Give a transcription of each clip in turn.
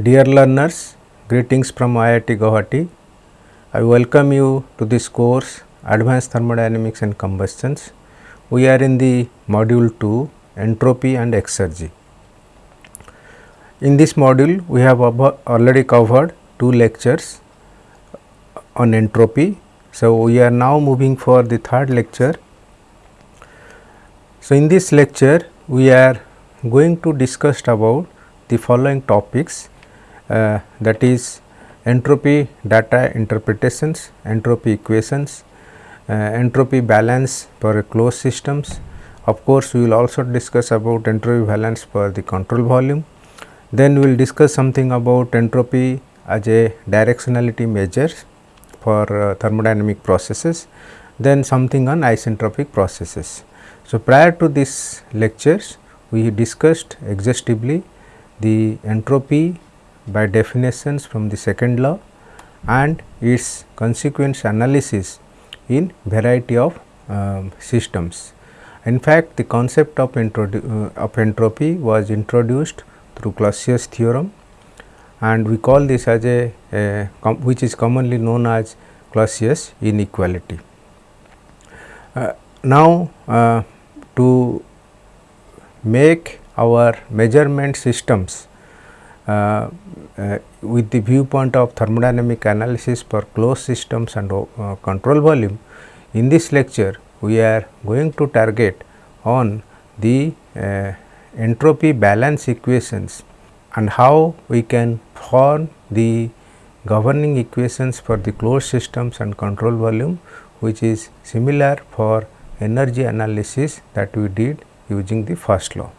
Dear learners, greetings from IIT Guwahati. I welcome you to this course Advanced Thermodynamics and Combustions. We are in the module 2 Entropy and Exergy. In this module, we have already covered two lectures on entropy. So, we are now moving for the third lecture. So, in this lecture, we are going to discuss about the following topics uh, that is entropy data interpretations, entropy equations, uh, entropy balance for closed systems. Of course, we will also discuss about entropy balance for the control volume. Then we will discuss something about entropy as a directionality measure for uh, thermodynamic processes, then something on isentropic processes. So, prior to these lectures, we discussed exhaustively the entropy by definitions from the second law and its consequence analysis in variety of um, systems. In fact, the concept of, uh, of entropy was introduced through Clausius theorem and we call this as a, a which is commonly known as Clausius inequality. Uh, now, uh, to make our measurement systems with the viewpoint of thermodynamic analysis for closed systems and uh, control volume. In this lecture, we are going to target on the uh, entropy balance equations and how we can form the governing equations for the closed systems and control volume which is similar for energy analysis that we did using the first law.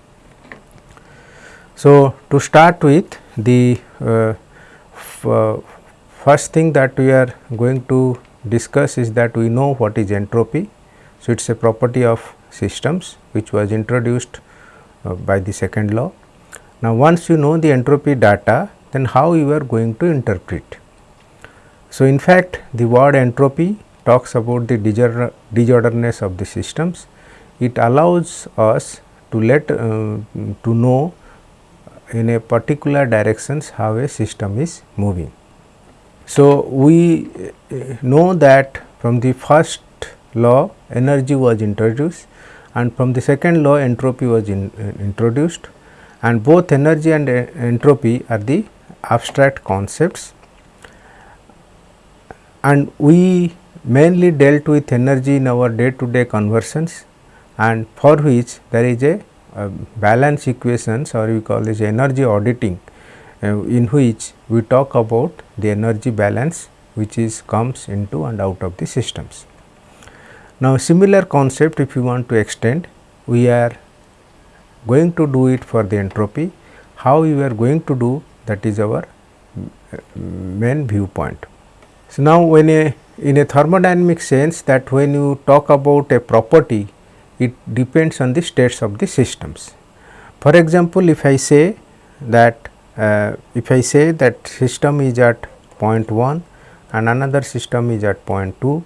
So, to start with the uh, uh, first thing that we are going to discuss is that we know what is entropy. So, it is a property of systems which was introduced uh, by the second law. Now, once you know the entropy data then how you are going to interpret. So, in fact, the word entropy talks about the disorderness of the systems. It allows us to let uh, to know in a particular directions how a system is moving. So, we uh, know that from the first law energy was introduced and from the second law entropy was in, uh, introduced and both energy and uh, entropy are the abstract concepts and we mainly dealt with energy in our day to day conversions and for which there is a balance equations or we call this energy auditing uh, in which we talk about the energy balance which is comes into and out of the systems. Now, similar concept if you want to extend we are going to do it for the entropy. How we are going to do that is our uh, main viewpoint. So, now when a in a thermodynamic sense that when you talk about a property it depends on the states of the systems. For example, if I say that uh, if I say that system is at point 1 and another system is at point 2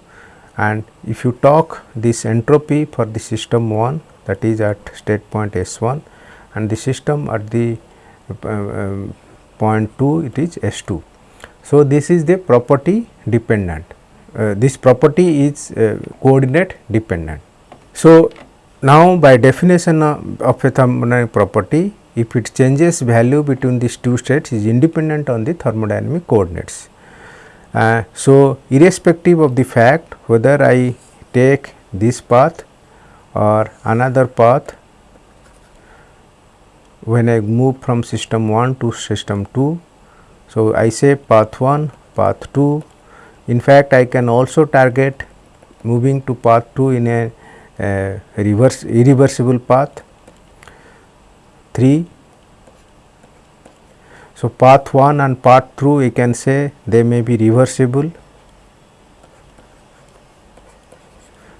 and if you talk this entropy for the system 1 that is at state point S 1 and the system at the uh, um, point 2 it is S 2. So, this is the property dependent uh, this property is uh, coordinate dependent. So, now by definition of, a thermodynamic property if it changes value between these two states is independent on the thermodynamic coordinates. Uh, so, irrespective of the fact whether I take this path or another path when I move from system 1 to system 2. So, I say path 1, path 2 in fact, I can also target moving to path 2 in a uh, reverse irreversible path 3. So, path 1 and path 2 we can say they may be reversible,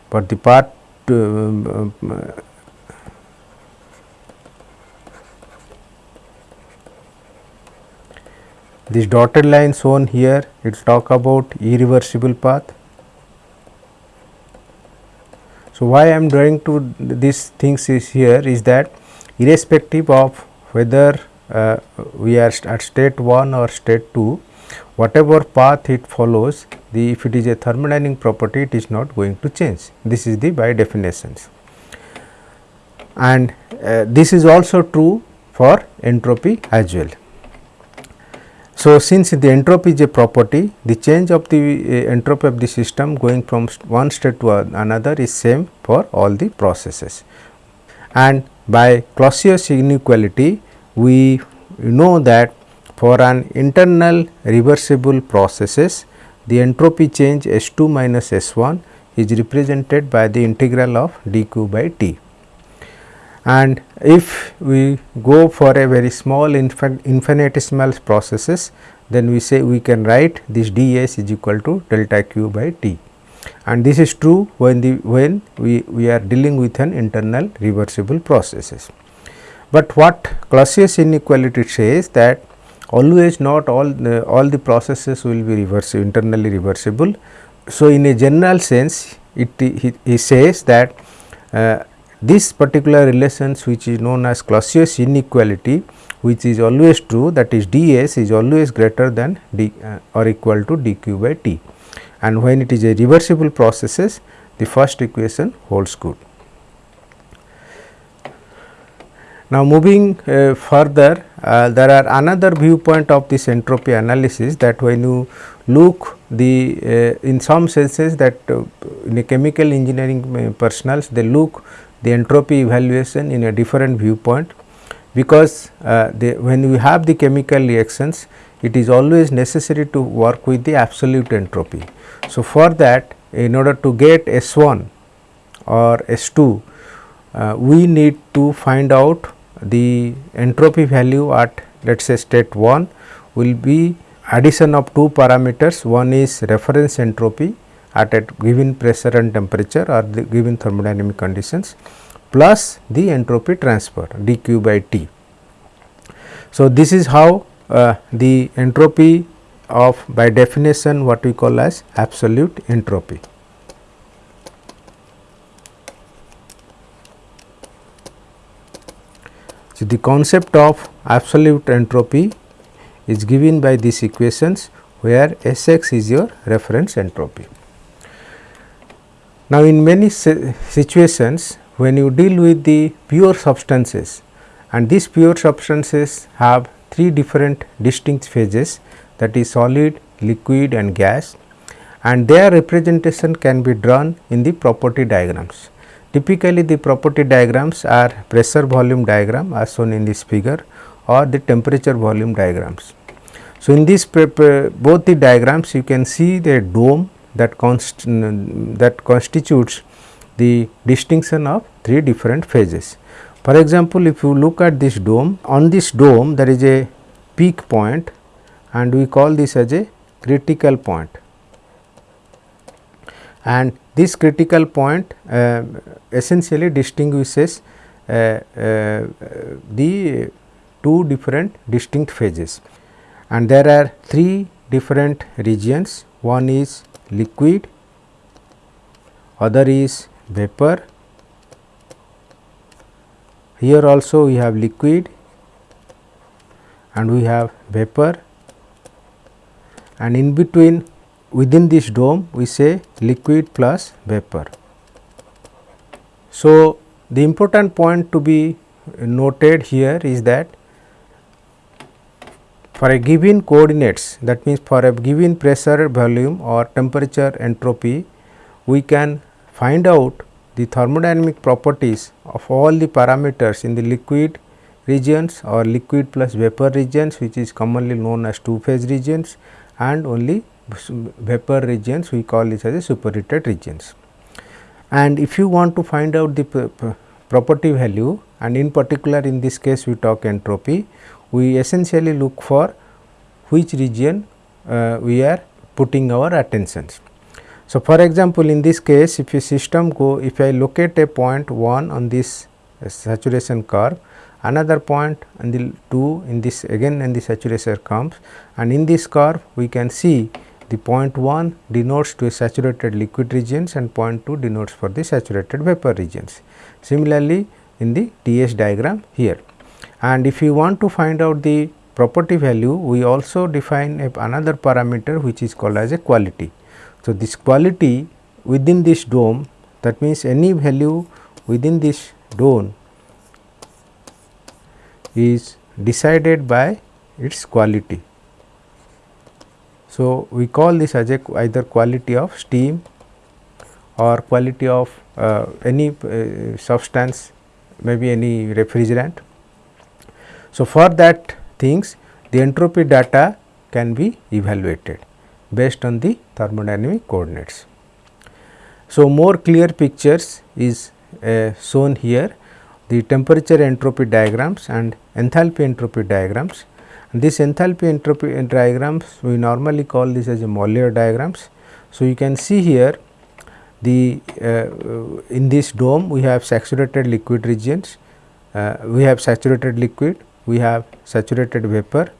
but the path uh, This dotted line shown here it talk about irreversible path. So, why I am drawing to these things is here is that irrespective of whether uh, we are at state 1 or state 2 whatever path it follows the if it is a thermodynamic property it is not going to change this is the by definitions and uh, this is also true for entropy as well. So, since the entropy is a property the change of the uh, entropy of the system going from one state to another is same for all the processes and by Clausius inequality we know that for an internal reversible processes the entropy change S 2 minus S 1 is represented by the integral of dq by t. And if we go for a very small infinitesimal processes then we say we can write this ds is equal to delta q by t and this is true when the when we, we are dealing with an internal reversible processes. But what Clausius inequality says that always not all the, all the processes will be reversible internally reversible. So, in a general sense it he, he says that uh, this particular relations which is known as Clausius inequality which is always true that is ds is always greater than d uh, or equal to dq by t and when it is a reversible processes the first equation holds good. Now, moving uh, further uh, there are another viewpoint of this entropy analysis that when you look the uh, in some senses that uh, in a chemical engineering uh, personals they look the entropy evaluation in a different viewpoint because uh, when we have the chemical reactions it is always necessary to work with the absolute entropy. So, for that in order to get S 1 or S 2 uh, we need to find out the entropy value at let us say state 1 will be addition of two parameters one is reference entropy at a given pressure and temperature or the given thermodynamic conditions plus the entropy transfer dq by t. So, this is how uh, the entropy of by definition what we call as absolute entropy. So, the concept of absolute entropy is given by these equations where S x is your reference entropy. Now, in many situations when you deal with the pure substances and these pure substances have three different distinct phases that is solid, liquid and gas and their representation can be drawn in the property diagrams. Typically, the property diagrams are pressure volume diagram as shown in this figure or the temperature volume diagrams. So, in this uh, both the diagrams you can see the dome that, const that constitutes the distinction of three different phases. For example, if you look at this dome, on this dome there is a peak point and we call this as a critical point. and this critical point uh, essentially distinguishes uh, uh, the two different distinct phases and there are three different regions one is liquid. Other is vapor. Here also we have liquid and we have vapor. And in between within this dome we say liquid plus vapor. So, the important point to be noted here is that for a given coordinates that means for a given pressure volume or temperature entropy we can find out the thermodynamic properties of all the parameters in the liquid regions or liquid plus vapor regions which is commonly known as two phase regions and only vapor regions we call this as a superheated regions. And if you want to find out the property value and in particular in this case we talk entropy, we essentially look for which region uh, we are putting our attentions. So, for example, in this case if a system go if I locate a point 1 on this uh, saturation curve another point and the 2 in this again in the saturation comes and in this curve we can see the point 1 denotes to a saturated liquid regions and point 2 denotes for the saturated vapor regions. Similarly, in the TS diagram here. And if you want to find out the property value we also define another parameter which is called as a quality. So, this quality within this dome that means any value within this dome is decided by its quality. So, we call this as a either quality of steam or quality of uh, any uh, substance maybe any refrigerant. So, for that things the entropy data can be evaluated based on the thermodynamic coordinates. So, more clear pictures is uh, shown here the temperature entropy diagrams and enthalpy entropy diagrams. And this enthalpy entropy diagrams we normally call this as a Mollier diagrams. So, you can see here the uh, in this dome we have saturated liquid regions, uh, we have saturated liquid, we have saturated vapor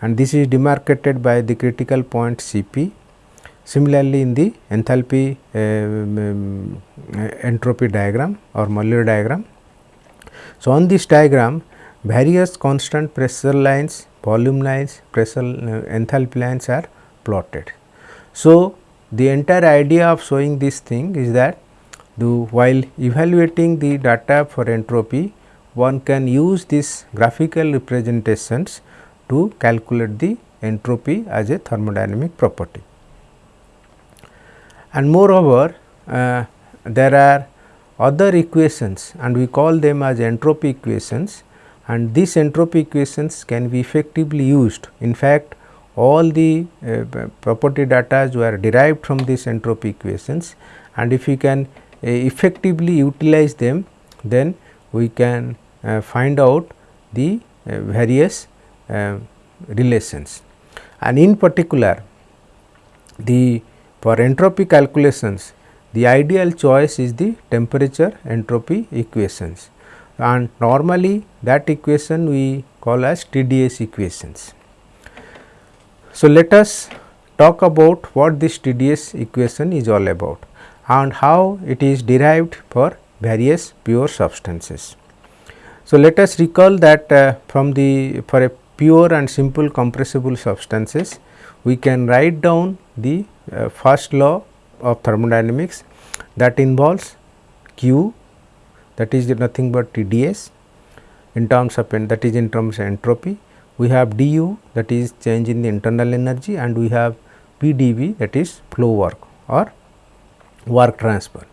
and this is demarcated by the critical point Cp. Similarly, in the enthalpy uh, um, entropy diagram or Mollier diagram. So, on this diagram various constant pressure lines, volume lines, pressure uh, enthalpy lines are plotted. So, the entire idea of showing this thing is that the while evaluating the data for entropy one can use this graphical representations to calculate the entropy as a thermodynamic property. And moreover, uh, there are other equations and we call them as entropy equations and these entropy equations can be effectively used. In fact, all the uh, property data were derived from these entropy equations and if we can uh, effectively utilize them then we can find out the uh, various uh, relations and in particular the for entropy calculations the ideal choice is the temperature entropy equations and normally that equation we call as TDS equations. So, let us talk about what this TDS equation is all about and how it is derived for various pure substances. So, let us recall that uh, from the for a pure and simple compressible substances we can write down the uh, first law of thermodynamics that involves q that is nothing but TDS in terms of that is in terms of entropy we have du that is change in the internal energy and we have PdV that is flow work or work transfer.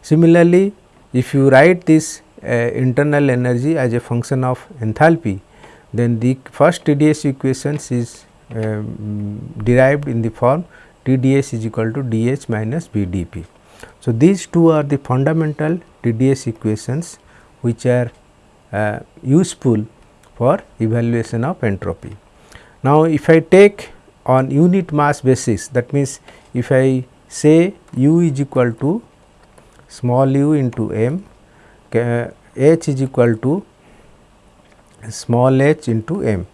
Similarly, if you write this internal energy as a function of enthalpy, then the first TDS equations is um, derived in the form TDS is equal to dH minus VdP. So, these two are the fundamental TDS equations which are uh, useful for evaluation of entropy. Now, if I take on unit mass basis that means, if I say u is equal to small u into m, h is equal to small h into m.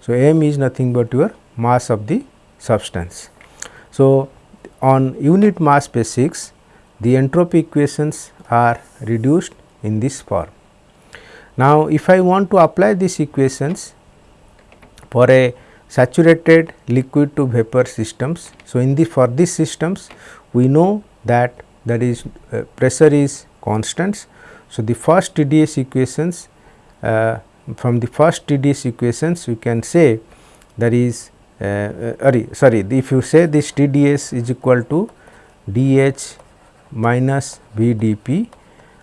So, m is nothing but your mass of the substance. So, on unit mass basis the entropy equations are reduced in this form. Now, if I want to apply these equations for a saturated liquid to vapor systems. So, in the for these systems we know that that is uh, pressure is constant. So, the first TDS equations uh, from the first TDS equations we can say that is uh, uh sorry if you say this TDS is equal to dH minus VdP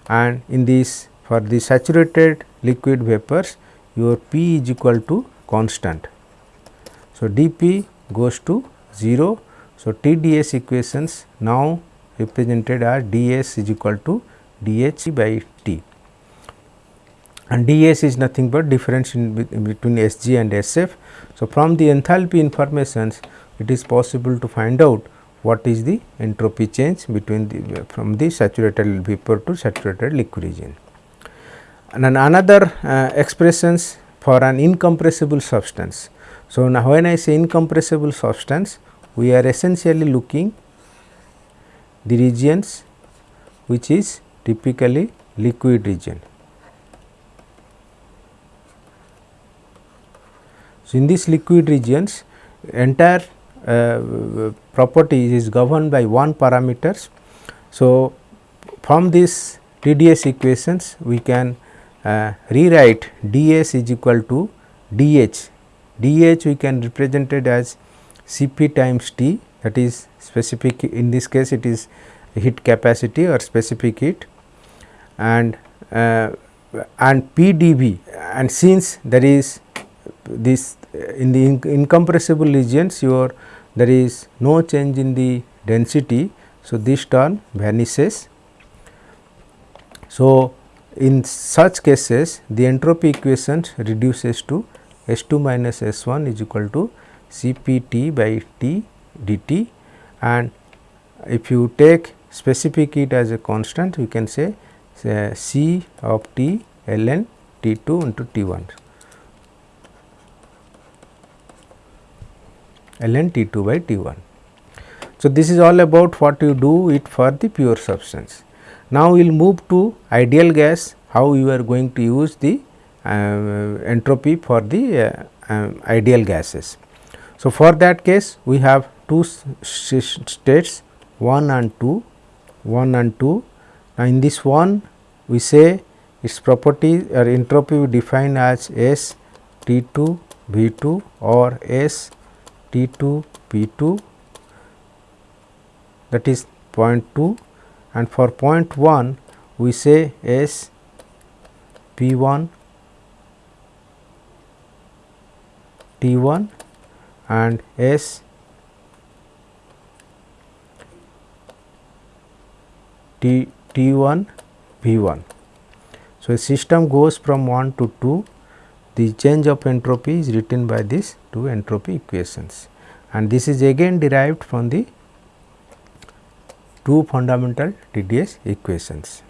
and in this for the saturated liquid vapors your P is equal to constant. So, dP goes to 0. So, TDS equations now represented as ds is equal to dH by and ds is nothing but difference in, between Sg and Sf. So, from the enthalpy informations it is possible to find out what is the entropy change between the from the saturated vapor to saturated liquid region. And another uh, expressions for an incompressible substance. So, now when I say incompressible substance, we are essentially looking the regions which is typically liquid region. So, in this liquid regions entire uh, property is governed by one parameters. So, from this TDS equations we can uh, rewrite ds is equal to dh, dh we can represent it as Cp times T that is specific in this case it is heat capacity or specific heat and uh, and PdV and since there is this uh, in the incompressible regions your there is no change in the density. So, this term vanishes. So, in such cases the entropy equation reduces to S 2 minus S 1 is equal to C p t by T dt and if you take specific heat as a constant we can say, say C of T ln T 2 into T 1 ln T 2 by T 1. So, this is all about what you do it for the pure substance. Now, we will move to ideal gas how you are going to use the uh, entropy for the uh, um, ideal gases. So, for that case we have two states 1 and 2, 1 and 2. Now, in this one we say its property or entropy we define as S T 2 V 2 or S T 2 P 2 that is 0.2 and for 0.1 we say S P 1 T 1 and S T T 1 P 1. So, a system goes from 1 to 2 the change of entropy is written by these entropy equations and this is again derived from the two fundamental TDS equations.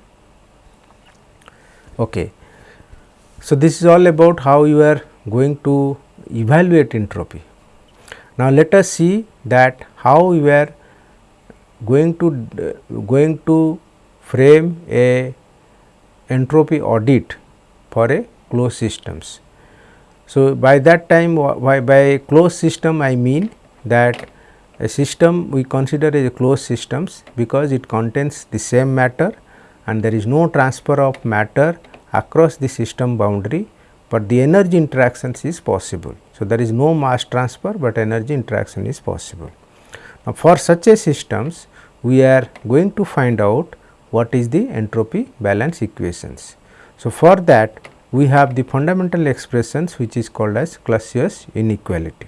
Okay. So, this is all about how you are going to evaluate entropy. Now, let us see that how we are going to uh, going to frame a entropy audit for a closed systems. So, by that time by, by closed system I mean that a system we consider as a closed systems because it contains the same matter and there is no transfer of matter across the system boundary but the energy interactions is possible. So, there is no mass transfer, but energy interaction is possible. Now, for such a systems we are going to find out what is the entropy balance equations. So, for that we have the fundamental expressions which is called as Clausius inequality.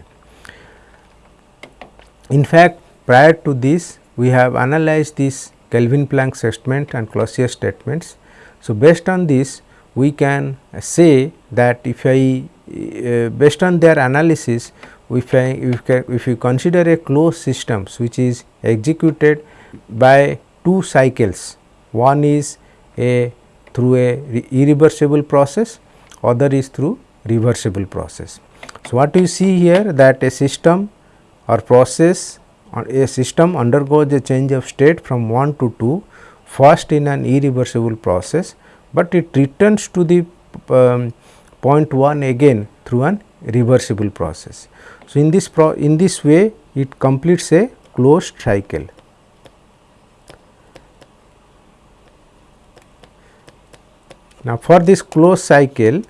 In fact, prior to this we have analyzed this Kelvin Planck statement and Clausius statements. So, based on this we can say that if I uh, based on their analysis if I if, if you consider a closed systems which is executed by two cycles one is a through a irreversible process other is through reversible process. So, what you see here that a system or process or a system undergoes a change of state from 1 to 2 first in an irreversible process but it returns to the um, point 1 again through an reversible process. So, in this in this way it completes a closed cycle. Now, for this closed cycle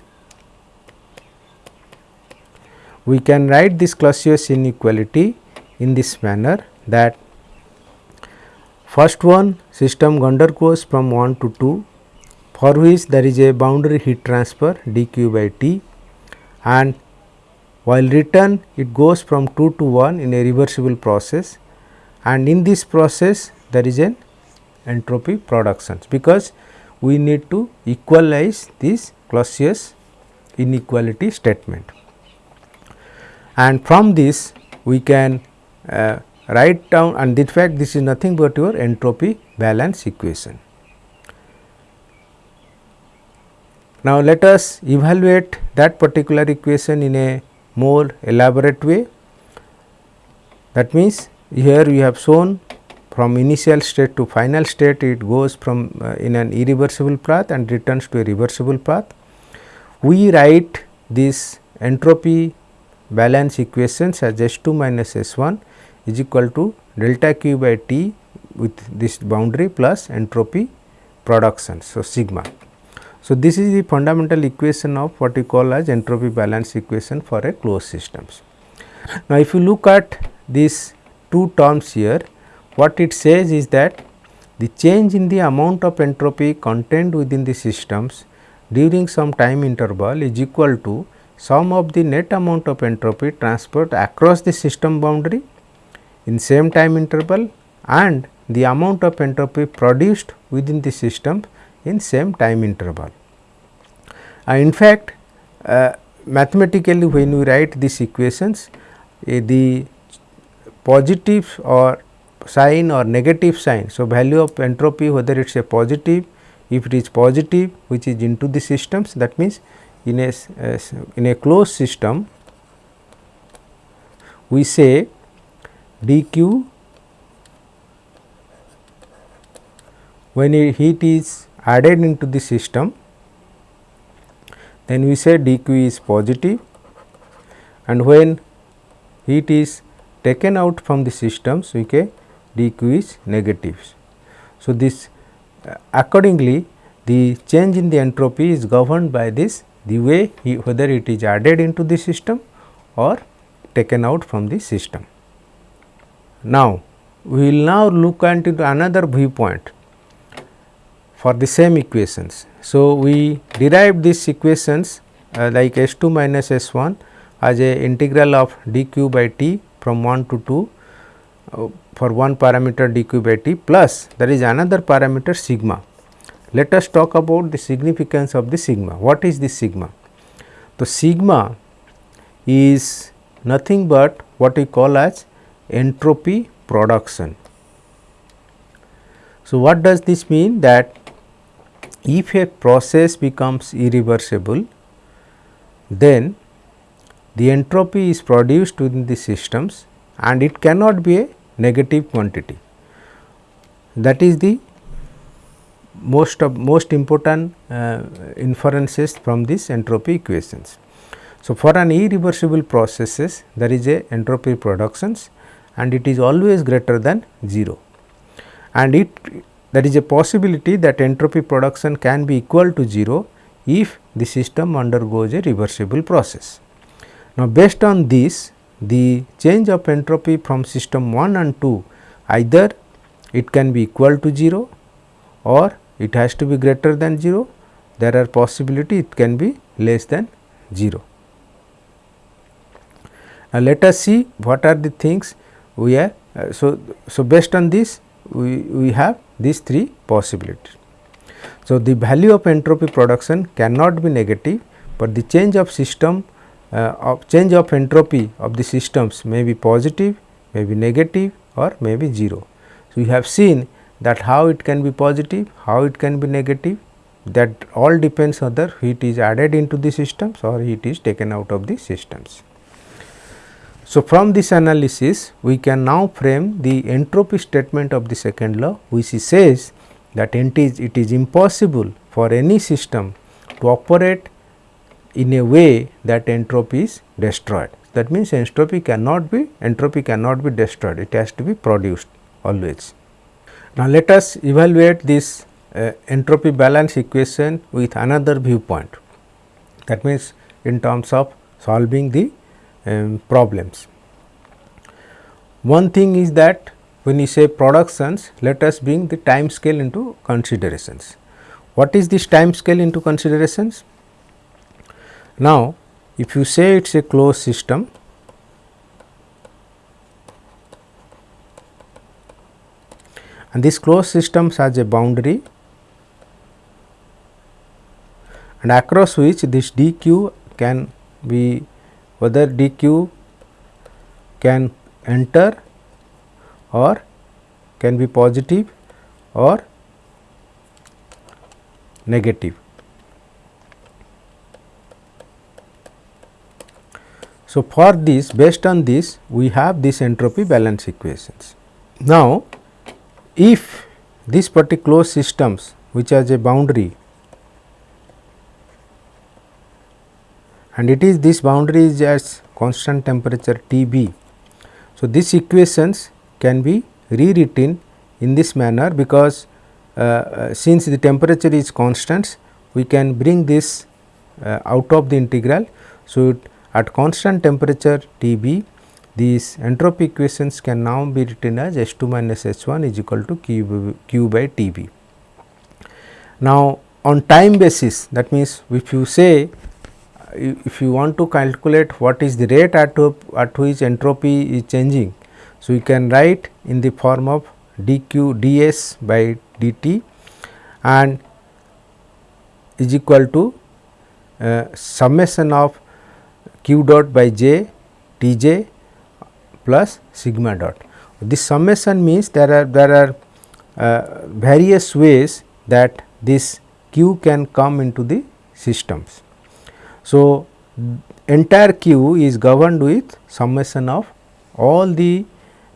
we can write this Clausius inequality in this manner that first one system undergoes from 1 to 2 for which there is a boundary heat transfer dq by t and while return it goes from 2 to 1 in a reversible process and in this process there is an entropy production because we need to equalize this Clausius inequality statement. And from this we can uh, write down and in fact this is nothing but your entropy balance equation. Now, let us evaluate that particular equation in a more elaborate way. That means, here we have shown from initial state to final state it goes from uh, in an irreversible path and returns to a reversible path. We write this entropy balance equations as S 2 minus S 1 is equal to delta q by T with this boundary plus entropy production. So, sigma. So, this is the fundamental equation of what we call as entropy balance equation for a closed systems. Now, if you look at these two terms here, what it says is that the change in the amount of entropy contained within the systems during some time interval is equal to sum of the net amount of entropy transferred across the system boundary in same time interval and the amount of entropy produced within the system in same time interval. Uh, in fact, uh, mathematically when we write these equations, uh, the positive or sign or negative sign. So, value of entropy whether it is a positive, if it is positive which is into the systems that means in a uh, in a closed system we say dq when heat is added into the system then we say dq is positive and when heat is taken out from the systems we say dq is negative. So, this uh, accordingly the change in the entropy is governed by this the way he, whether it is added into the system or taken out from the system. Now, we will now look into another viewpoint for the same equations. So, we derive these equations uh, like S 2 minus S 1 as a integral of dq by t from 1 to 2 uh, for one parameter dq by t plus there is another parameter sigma let us talk about the significance of the sigma. What is the sigma? The sigma is nothing but what we call as entropy production. So, what does this mean that if a process becomes irreversible then the entropy is produced within the systems and it cannot be a negative quantity. That is the most of most important uh, inferences from these entropy equations. So, for an irreversible processes there is a entropy productions and it is always greater than 0 and it there is a possibility that entropy production can be equal to 0 if the system undergoes a reversible process. Now, based on this the change of entropy from system 1 and 2 either it can be equal to 0 or it has to be greater than 0 there are possibility it can be less than 0. Now, let us see what are the things we are. Uh, so, so based on this we, we have these three possibilities. So, the value of entropy production cannot be negative, but the change of system Uh, of change of entropy of the systems may be positive, may be negative or may be 0. So, we have seen that how it can be positive, how it can be negative that all depends whether heat is added into the systems or heat is taken out of the systems. So, from this analysis we can now frame the entropy statement of the second law which says that it is, it is impossible for any system to operate in a way that entropy is destroyed. That means, entropy cannot be entropy cannot be destroyed it has to be produced always. Now, let us evaluate this uh, entropy balance equation with another viewpoint that means, in terms of solving the um, problems. One thing is that when you say productions let us bring the time scale into considerations. What is this time scale into considerations? Now, if you say it is a closed system and this closed system has a boundary and across which this dq can be whether dq can enter or can be positive or negative. So, for this based on this we have this entropy balance equations. Now, if this particular systems which has a boundary and it is this boundary is as constant temperature T b. So, these equations can be rewritten in this manner because uh, uh, since the temperature is constant we can bring this uh, out of the integral. So, at constant temperature T b these entropy equations can now be written as H 2 minus H 1 is equal to Q, Q by T b. Now, on time basis that means if you say if you want to calculate what is the rate at, at which entropy is changing. So, you can write in the form of dq ds by dt and is equal to uh, summation of q dot by j t j plus sigma dot. This summation means there are there are uh, various ways that this q can come into the systems. So, entire q is governed with summation of all the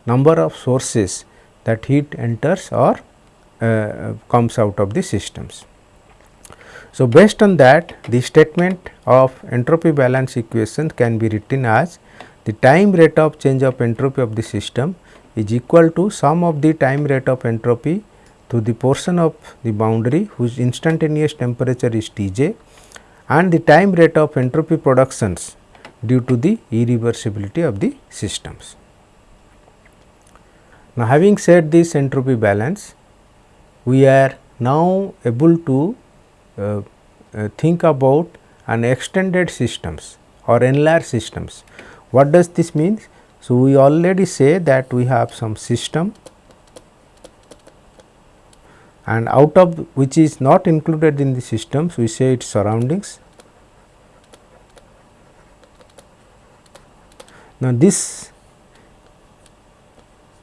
number of sources that heat enters or uh, comes out of the systems. So, based on that the statement of entropy balance equation can be written as the time rate of change of entropy of the system is equal to sum of the time rate of entropy to the portion of the boundary whose instantaneous temperature is T j and the time rate of entropy productions due to the irreversibility of the systems. Now, having said this entropy balance, we are now able to Uh, uh, think about an extended systems or enlarged systems. What does this mean? So, we already say that we have some system and out of which is not included in the systems we say its surroundings. Now, this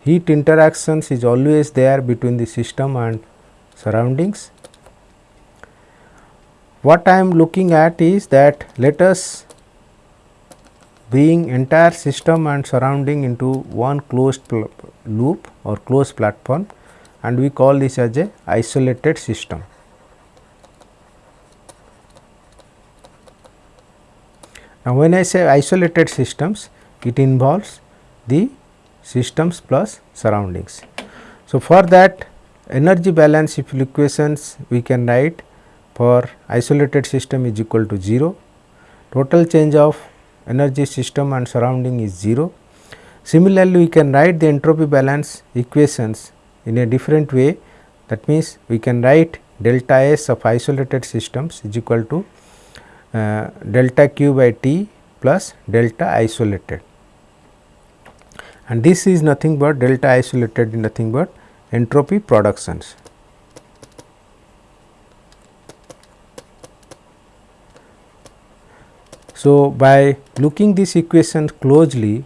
heat interactions is always there between the system and surroundings what I am looking at is that let us bring entire system and surrounding into one closed loop or closed platform and we call this as a isolated system. Now, when I say isolated systems, it involves the systems plus surroundings. So, for that energy balance equations we can write for isolated system is equal to 0, total change of energy system and surrounding is 0. Similarly, we can write the entropy balance equations in a different way that means, we can write delta S of isolated systems is equal to uh, delta Q by T plus delta isolated and this is nothing but delta isolated nothing but entropy productions. So, by looking this equation closely,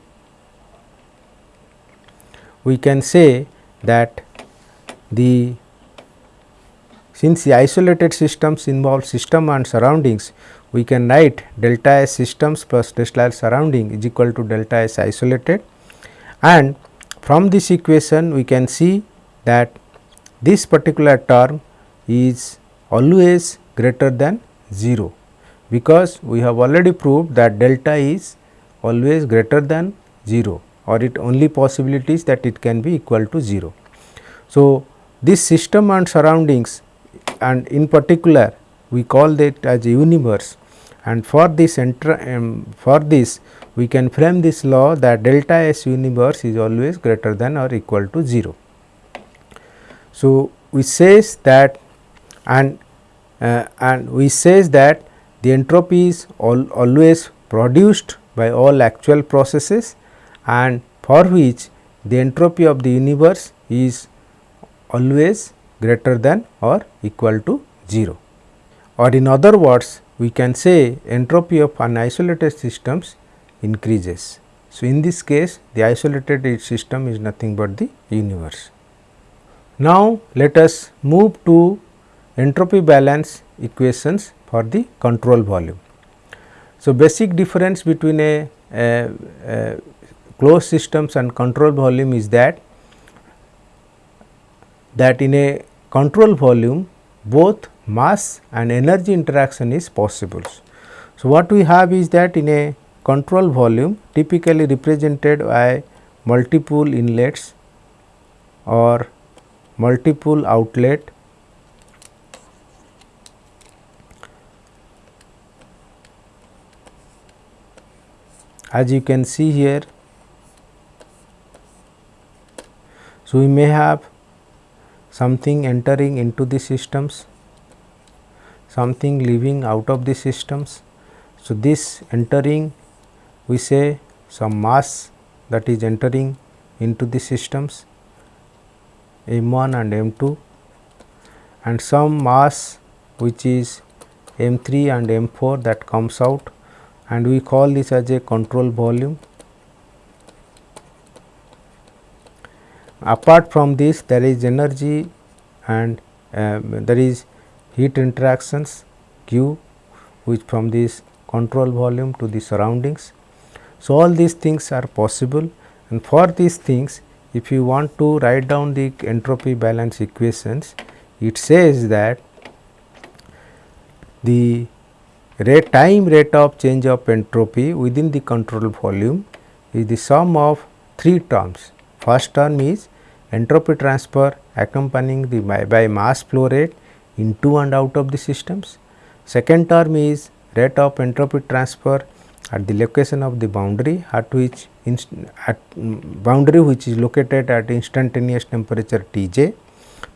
we can say that the since the isolated systems involve system and surroundings, we can write delta S systems plus delta S surrounding is equal to delta S isolated. And from this equation we can see that this particular term is always greater than 0 because we have already proved that delta is always greater than 0 or it only possibility is that it can be equal to 0. So, this system and surroundings and in particular we call that as universe and for this um, for this we can frame this law that delta S universe is always greater than or equal to 0. So, we says that and uh, and we says that the entropy is al always produced by all actual processes and for which the entropy of the universe is always greater than or equal to 0 or in other words we can say entropy of an isolated systems increases. So, in this case the isolated system is nothing but the universe. Now, let us move to entropy balance equations for the control volume. So, basic difference between a, a, a closed systems and control volume is that that in a control volume both mass and energy interaction is possible. So, what we have is that in a control volume typically represented by multiple inlets or multiple outlet as you can see here. So, we may have something entering into the systems, something leaving out of the systems. So, this entering we say some mass that is entering into the systems M 1 and M 2 and some mass which is M 3 and M 4 that comes out and we call this as a control volume. Apart from this there is energy and um, there is heat interactions Q which from this control volume to the surroundings. So, all these things are possible and for these things if you want to write down the entropy balance equations it says that the rate time rate of change of entropy within the control volume is the sum of three terms. First term is entropy transfer accompanying the by, by mass flow rate into and out of the systems. Second term is rate of entropy transfer at the location of the boundary at which at mm, boundary which is located at instantaneous temperature T j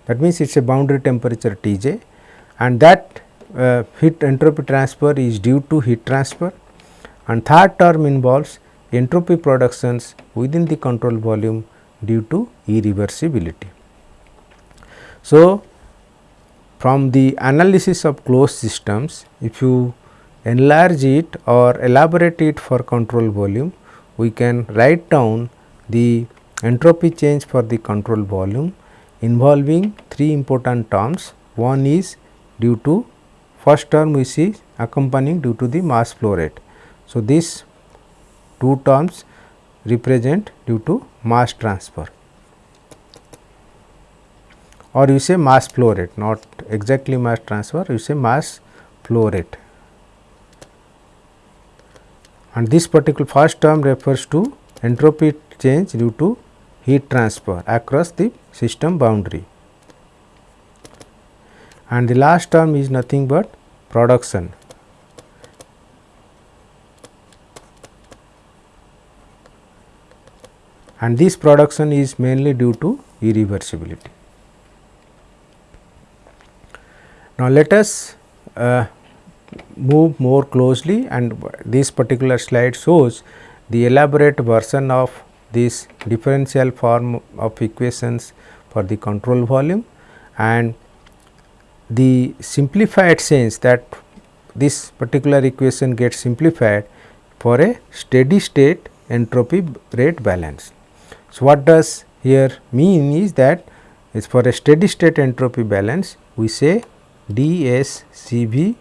that means it is a boundary temperature T j and that uh, heat entropy transfer is due to heat transfer and third term involves entropy productions within the control volume due to irreversibility. So, from the analysis of closed systems if you enlarge it or elaborate it for control volume we can write down the entropy change for the control volume involving three important terms one is due to first term we see accompanying due to the mass flow rate. So, these two terms represent due to mass transfer. Or you say mass flow rate not exactly mass transfer you say mass flow rate. And this particular first term refers to entropy change due to heat transfer across the system boundary and the last term is nothing but production. and this production is mainly due to irreversibility. Now, let us uh, move more closely and this particular slide shows the elaborate version of this differential form of equations for the control volume and the simplified sense that this particular equation gets simplified for a steady state entropy rate balance. So, what does here mean is that is for a steady state entropy balance we say d s C v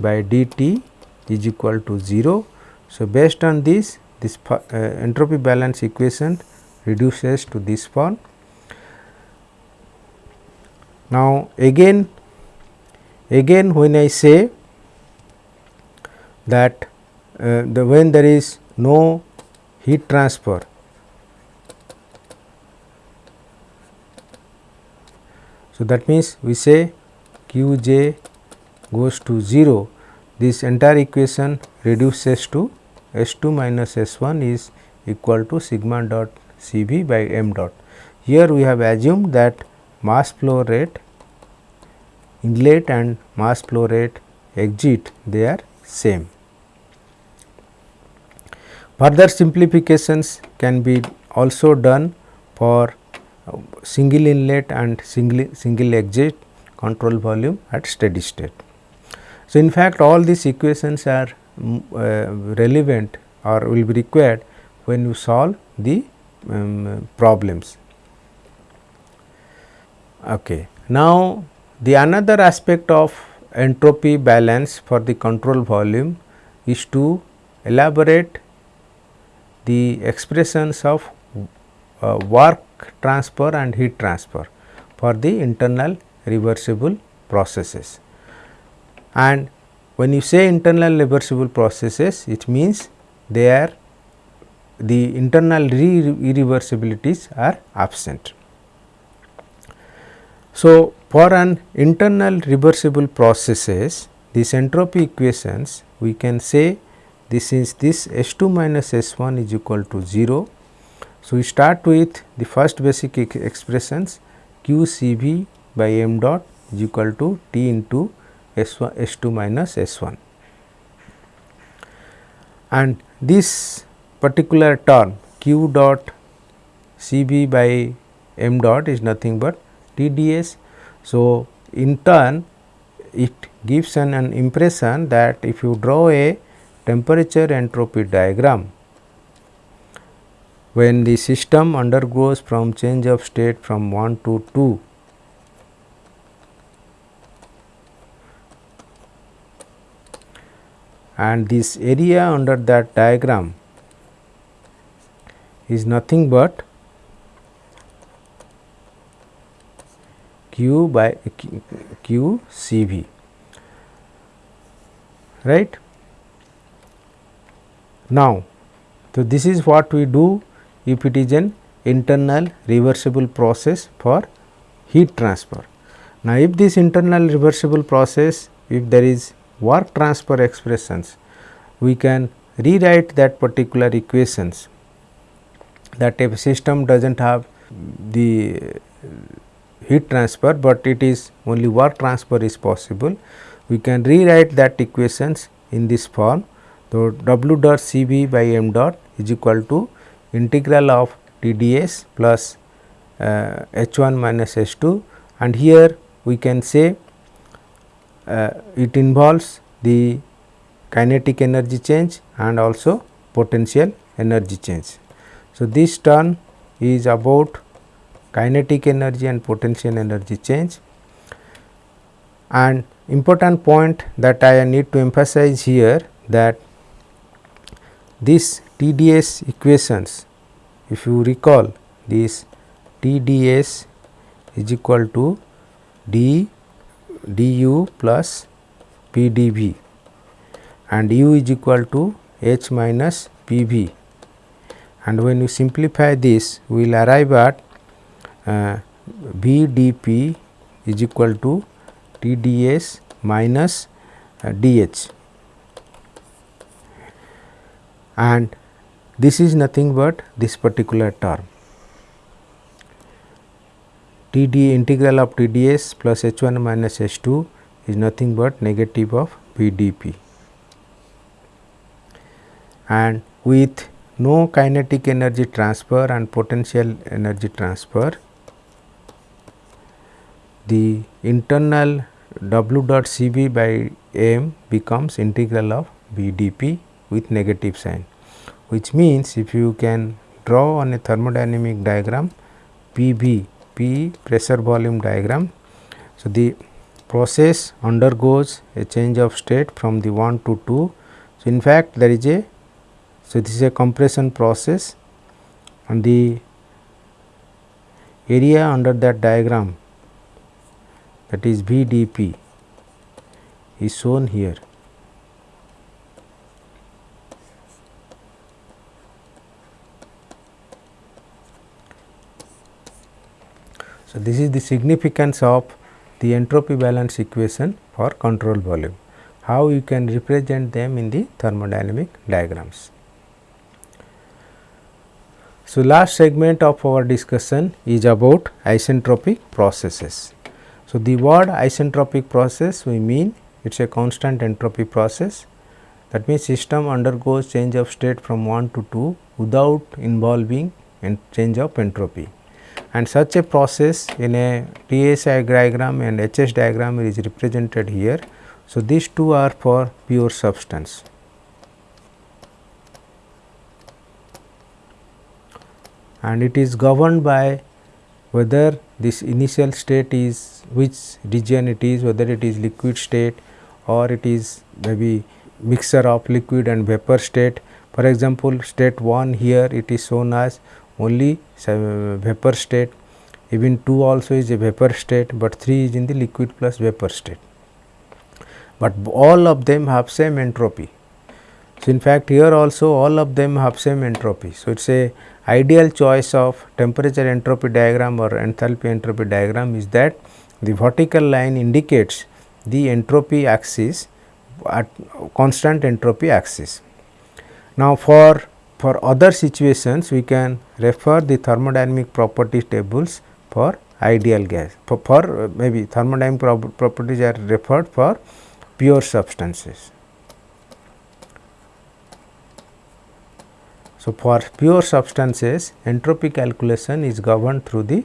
by d t is equal to 0. So, based on this this uh, entropy balance equation reduces to this form. Now, again Again when I say that uh, the when there is no heat transfer So, that means we say q j goes to 0 this entire equation reduces to S 2 minus S 1 is equal to sigma dot C v by m dot. Here we have assumed that mass flow rate inlet and mass flow rate exit they are same. Further simplifications can be also done for single inlet and single, single exit control volume at steady state. So, in fact, all these equations are mm, uh, relevant or will be required when you solve the um, problems. Okay. Now, the another aspect of entropy balance for the control volume is to elaborate the expressions of uh, work transfer and heat transfer for the internal reversible processes. And when you say internal reversible processes it means they are the internal irreversibilities are absent. So, for an internal reversible processes these entropy equations we can say this is this S 2 minus S 1 is equal to 0. So, we start with the first basic expressions q C v by m dot is equal to T into S 1 S 2 minus S 1 and this particular term q dot C b by m dot is nothing but T d s. So, in turn it gives an, an impression that if you draw a temperature entropy diagram when the system undergoes from change of state from 1 to 2 and this area under that diagram is nothing but q by q c v right. Now, so this is what we do if it is an internal reversible process for heat transfer. Now, if this internal reversible process if there is work transfer expressions we can rewrite that particular equations that if system does not have the heat transfer, but it is only work transfer is possible we can rewrite that equations in this form. So, W dot C b by m dot is equal to integral of T d s plus uh, H 1 minus H 2 and here we can say uh, it involves the kinetic energy change and also potential energy change. So, this term is about kinetic energy and potential energy change. And important point that I need to emphasize here that this TDS equations if you recall this TDS is equal to d du plus pdv and u is equal to h minus pv and when you simplify this we will arrive at uh, vdp is equal to TDS minus uh, DH and this is nothing but this particular term. TD integral of TDS plus H 1 minus H 2 is nothing but negative of BDP and with no kinetic energy transfer and potential energy transfer the internal w dot c b by m becomes integral of b d p with negative sign which means if you can draw on a thermodynamic diagram p b p pressure volume diagram. So, the process undergoes a change of state from the 1 to 2. So, in fact, there is a so this is a compression process and the area under that diagram that is VDP is shown here. So, this is the significance of the entropy balance equation for control volume, how you can represent them in the thermodynamic diagrams. So, last segment of our discussion is about isentropic processes. So, the word isentropic process we mean it is a constant entropy process that means system undergoes change of state from 1 to 2 without involving change of entropy and such a process in a TSI diagram and HS diagram is represented here. So, these two are for pure substance. and it is governed by whether this initial state is which region it is whether it is liquid state or it is maybe mixture of liquid and vapor state. For example, state 1 here it is shown as only vapor state even 2 also is a vapor state, but 3 is in the liquid plus vapor state. but all of them have same entropy. So, in fact, here also all of them have same entropy. So, it is a ideal choice of temperature entropy diagram or enthalpy entropy diagram is that the vertical line indicates the entropy axis at constant entropy axis. Now, for for other situations we can refer the thermodynamic properties tables for ideal gas for, for uh, maybe thermodynamic pro properties are referred for pure substances. So, for pure substances entropy calculation is governed through the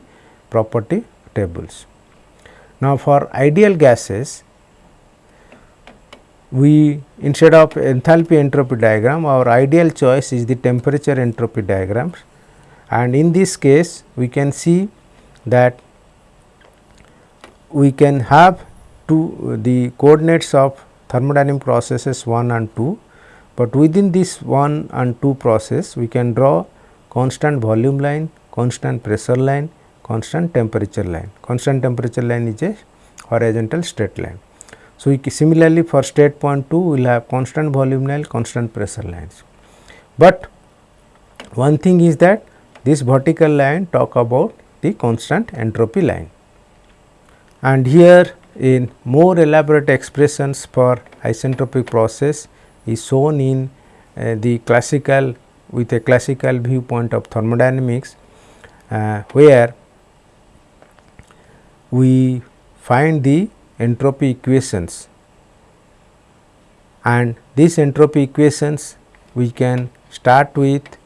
property tables. Now, for ideal gases we instead of enthalpy entropy diagram our ideal choice is the temperature entropy diagrams and in this case we can see that we can have two the coordinates of thermodynamic processes 1 and 2, but within this 1 and 2 process we can draw constant volume line, constant pressure line, constant temperature line. Constant temperature line is a horizontal straight line. So, similarly for state point 2 we will have constant volume line, constant pressure lines. But one thing is that this vertical line talk about the constant entropy line. And here in more elaborate expressions for isentropic process is shown in uh, the classical with a classical viewpoint of thermodynamics, uh, where we find the entropy equations. And these entropy equations we can start with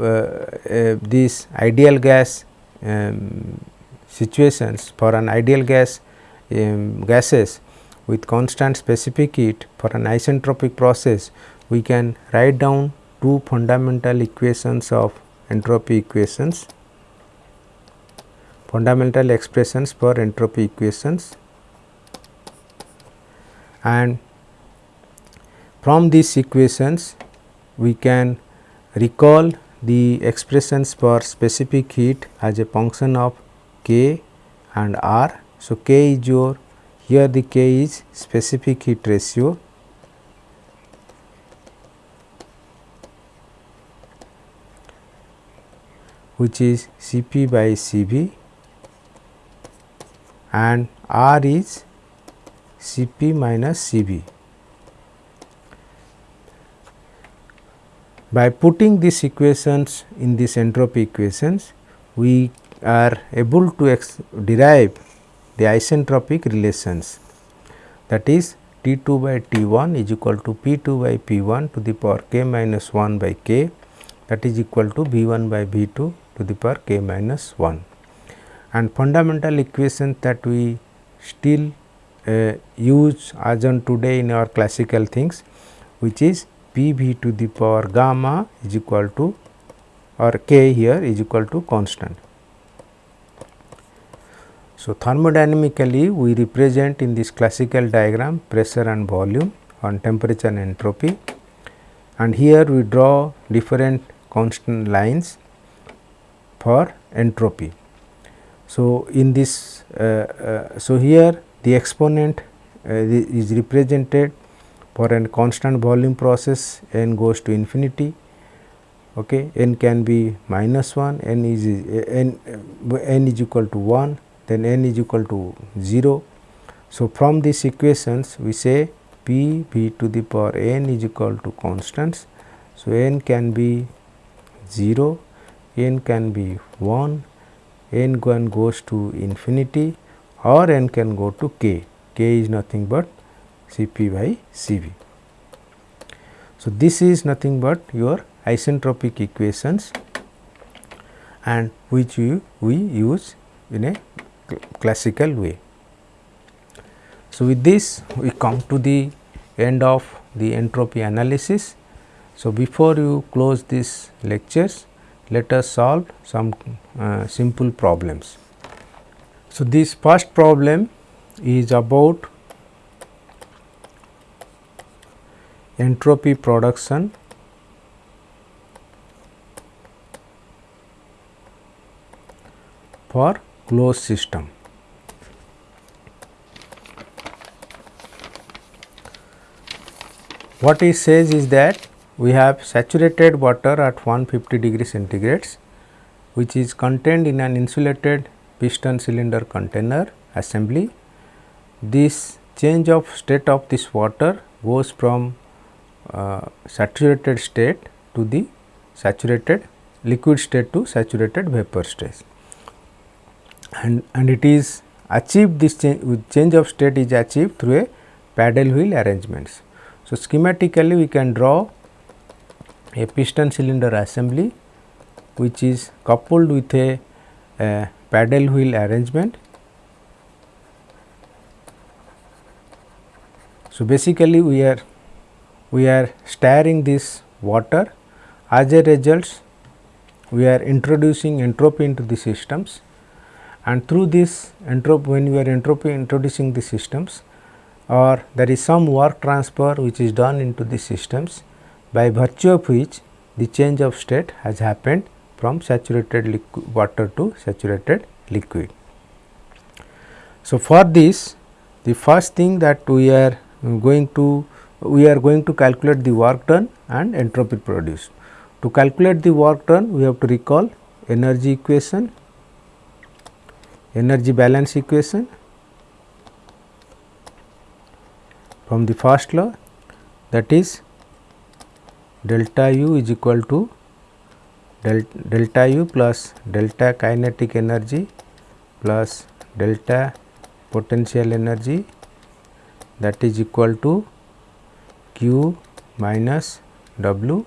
uh, uh, this ideal gas um, situations for an ideal gas um, gases with constant specific heat for an isentropic process we can write down two fundamental equations of entropy equations fundamental expressions for entropy equations and from these equations we can recall the expressions for specific heat as a function of k and r. So, k is your here the k is specific heat ratio which is Cp by Cv and R is Cp minus Cv. By putting these equations in these entropy equations, we are able to derive the isentropic relations that is T 2 by T 1 is equal to P 2 by P 1 to the power k minus 1 by k that is equal to V 1 by V 2 to the power k minus 1. And fundamental equations that we still uh, use as on today in our classical things which is P v to the power gamma is equal to or k here is equal to constant. So, thermodynamically we represent in this classical diagram pressure and volume on temperature and entropy. And here we draw different constant lines for entropy. So, in this uh, uh, so here the exponent uh, is represented for a constant volume process n goes to infinity. Okay n can be minus 1 n is n n is equal to 1 then n is equal to 0 so from these equations we say p v to the power n is equal to constants. So n can be 0 n can be 1 n one goes to infinity or n can go to k, k is nothing but Cp by Cv. So, this is nothing but your isentropic equations and which we use in a classical way. So, with this we come to the end of the entropy analysis. So, before you close these lectures, let us solve some uh, simple problems. So, this first problem is about entropy production for closed system. what it says is that we have saturated water at 150 degree centigrades which is contained in an insulated piston cylinder container assembly. This change of state of this water goes from uh, saturated state to the saturated liquid state to saturated vapor state and, and it is achieved this change, change of state is achieved through a paddle wheel arrangements. So, schematically we can draw a piston cylinder assembly which is coupled with a, a paddle wheel arrangement. So, basically we are we are stirring this water as a result we are introducing entropy into the systems and through this entropy when we are entropy introducing the systems or there is some work transfer which is done into the systems by virtue of which the change of state has happened from saturated water to saturated liquid. So, for this the first thing that we are going to we are going to calculate the work done and entropy produced. To calculate the work done we have to recall energy equation energy balance equation from the first law that is delta u is equal to del delta u plus delta kinetic energy plus delta potential energy that is equal to q minus w.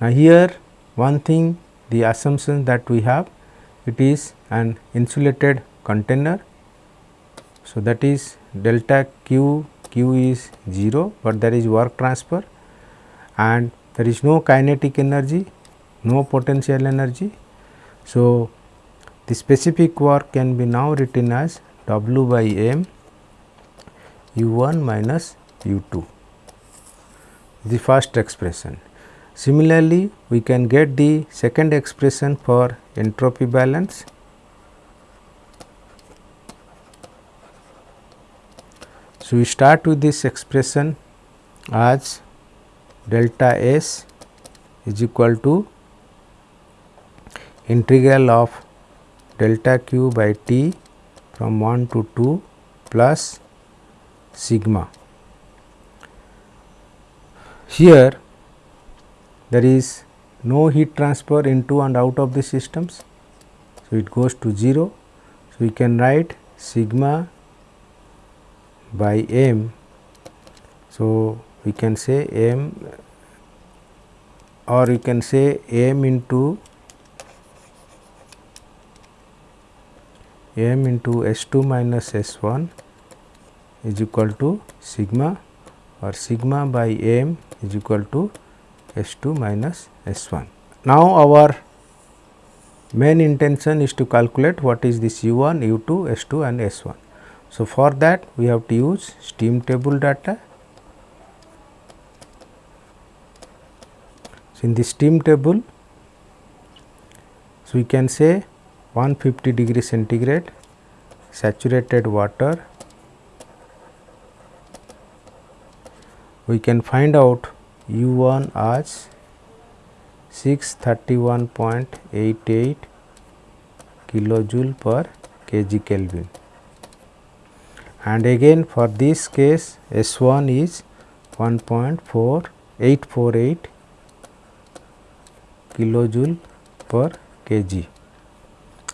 Now, here one thing the assumption that we have it is an insulated container. So, that is delta q, q is 0, but there is work transfer and there is no kinetic energy, no potential energy. So, the specific work can be now written as W by m u 1 minus u 2 the first expression. Similarly, we can get the second expression for entropy balance. So, we start with this expression as delta S is equal to integral of delta q by t from 1 to 2 plus sigma. Here there is no heat transfer into and out of the systems. So, it goes to 0. So, we can write sigma by m. So, we can say m or you can say m into m into S 2 minus S 1 is equal to sigma or sigma by m is equal to S 2 minus S 1. Now, our main intention is to calculate what is this U 1, U 2, S 2 and S 1. So, for that we have to use steam table data. So, in the steam table, so we can say 150 degree centigrade saturated water we can find out U 1 as 631.88 kilojoule per kg Kelvin and again for this case S 1 is 1.4848 kilojoule per kg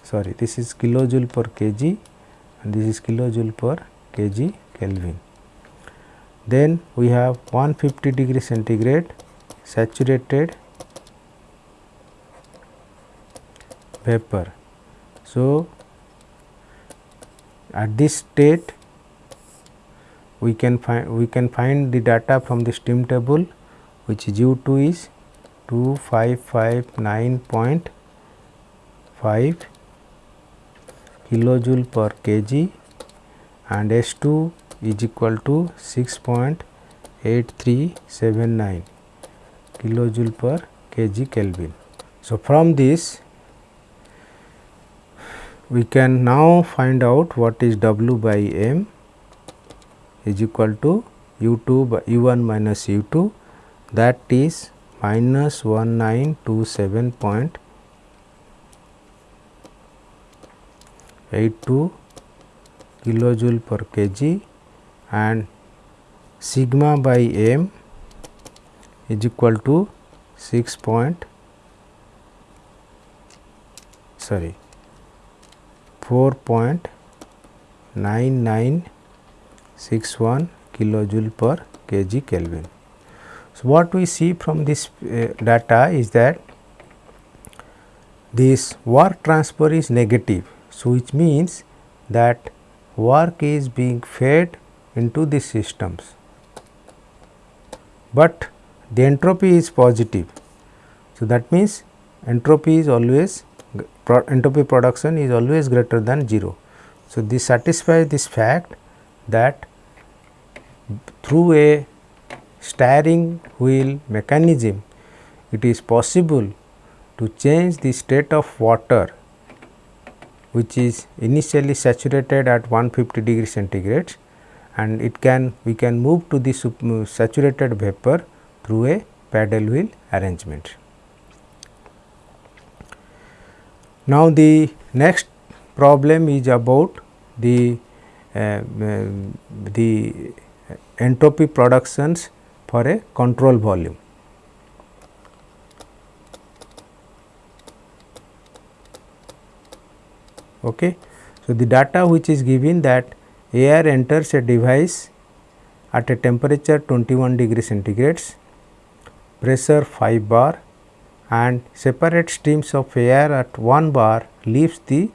sorry this is kilojoule per kg and this is kilojoule per kg Kelvin. Then we have 150 degree centigrade saturated vapor. So, at this state we can find we can find the data from the steam table which is U 2 is 2559.5 kilojoule per kg and S 2 is equal to 6.8379 kilojoule per kg Kelvin. So, from this we can now find out what is W by m is equal to u 2 by u 1 minus u 2 that is minus 1927.82 kilojoule per kg and sigma by m is equal to 6 point sorry 4.9961 kilojoule per kg Kelvin. So, what we see from this uh, data is that this work transfer is negative. So, which means that work is being fed into the systems, but the entropy is positive. So, that means entropy is always pro entropy production is always greater than 0. So, this satisfies this fact that through a steering wheel mechanism it is possible to change the state of water which is initially saturated at 150 degree centigrade and it can we can move to the saturated vapor through a paddle wheel arrangement. Now, the next problem is about the uh, the entropy productions for a control volume. Okay. So, the data which is given that air enters a device at a temperature 21 degree centigrades pressure 5 bar and separate streams of air at 1 bar leaves the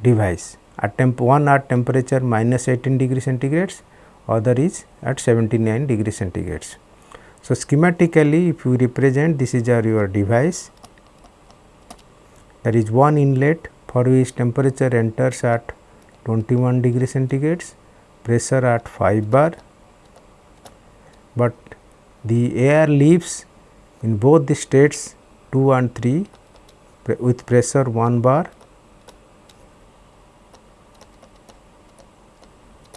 device at temp 1 at temperature minus 18 degree centigrades other is at 79 degree centigrades. So, schematically if you represent this is your device there is one inlet for which temperature enters at 21 degree centigrades pressure at 5 bar. But the air leaves in both the states 2 and 3 with pressure 1 bar,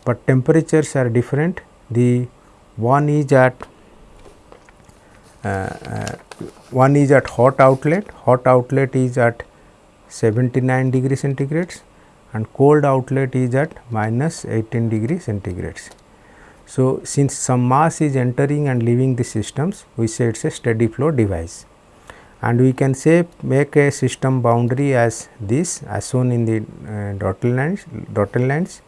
but temperatures are different. The one is at uh, uh, one is at hot outlet, hot outlet is at 79 degree centigrades and cold outlet is at minus 18 degree centigrades. So, since some mass is entering and leaving the systems, we say it is a steady flow device and we can say make a system boundary as this as shown in the uh, dotted lines dotted lines.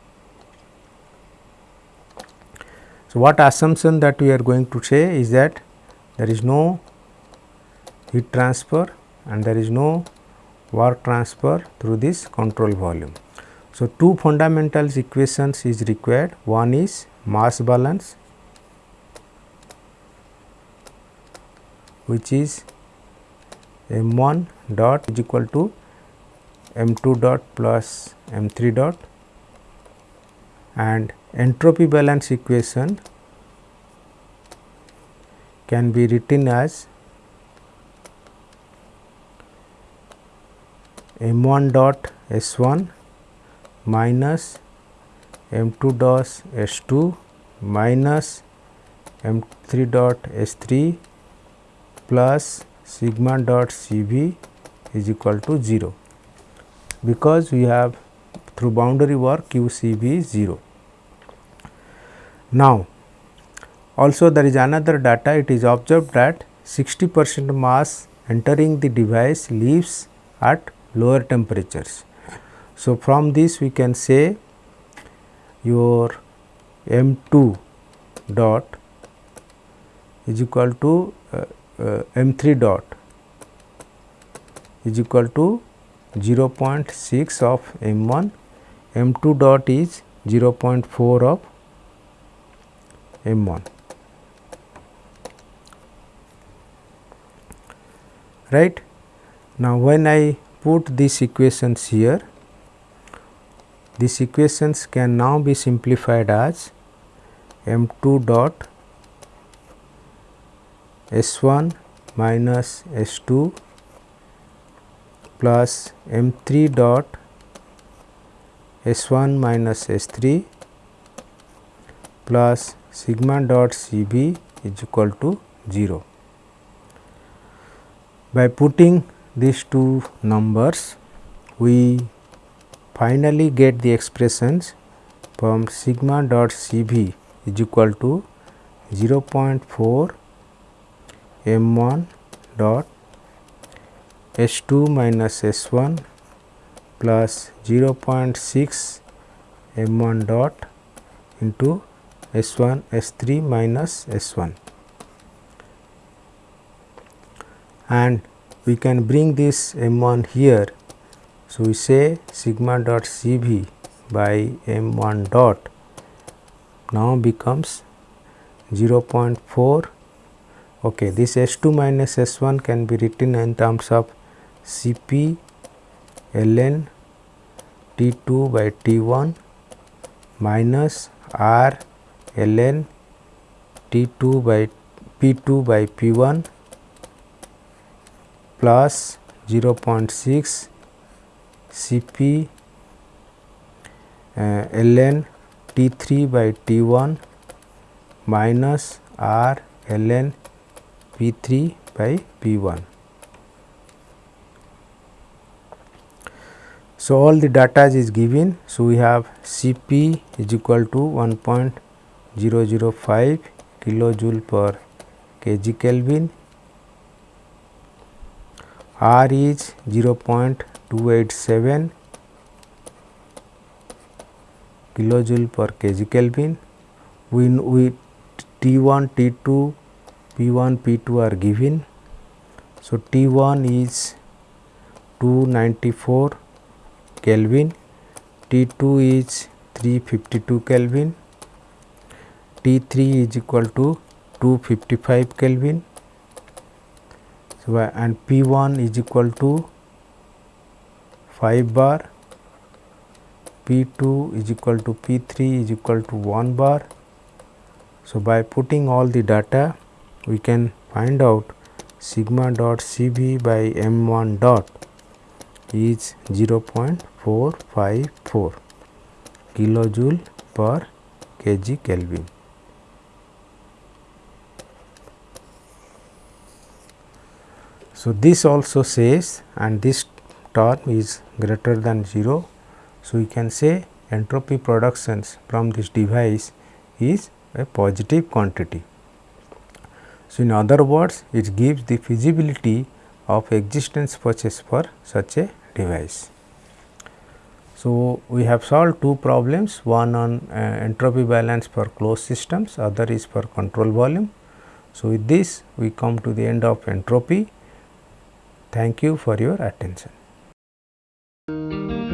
So, what assumption that we are going to say is that there is no heat transfer and there is no work transfer through this control volume. So, two fundamental equations is required. One is mass balance which is m 1 dot is equal to m 2 dot plus m 3 dot. And entropy balance equation can be written as m 1 dot s 1 minus m 2 dot s 2 minus m 3 dot s 3 plus sigma dot c v is equal to 0 because we have through boundary work q c v is 0. Now, also there is another data it is observed that 60 percent mass entering the device leaves at lower temperatures. So, from this we can say your m 2 dot is equal to uh, uh, m 3 dot is equal to 0 0.6 of m 1 m 2 dot is 0 0.4 of m 1 right. Now, when I put these equations here these equations can now be simplified as m 2 dot s 1 minus s 2 plus m 3 dot s 1 minus s 3 plus sigma dot C b is equal to 0. By putting these two numbers, we finally get the expressions from sigma dot Cv is equal to 0.4 m 1 dot S 2 minus S 1 plus 0.6 m 1 dot into S 1 S 3 minus S 1 and we can bring this m 1 here. So, we say sigma dot C v by m 1 dot now becomes 0.4 okay this s 2 minus s 1 can be written in terms of cp ln t 2 by t 1 minus r ln t 2 by p 2 by p 1 plus 0.6 cp uh, ln t 3 by t 1 minus r ln p 3 by p 1. So, all the data is given. So, we have C p is equal to 1.005 kilojoule per kg Kelvin, R is 0.287 kilojoule per kg Kelvin. We, we T 1, T 2, P 1, P 2 are given. So, T 1 is 294 Kelvin, T 2 is 352 Kelvin, T 3 is equal to 255 Kelvin so, and P 1 is equal to 5 bar, P 2 is equal to P 3 is equal to 1 bar so, by putting all the data we can find out sigma dot C v by m 1 dot is 0.454 kilojoule per kg Kelvin. So, this also says and this term is greater than 0. So, we can say entropy productions from this device is a positive quantity. So, in other words it gives the feasibility of existence purchase for such a device. So, we have solved two problems one on uh, entropy balance for closed systems other is for control volume. So, with this we come to the end of entropy. Thank you for your attention. Música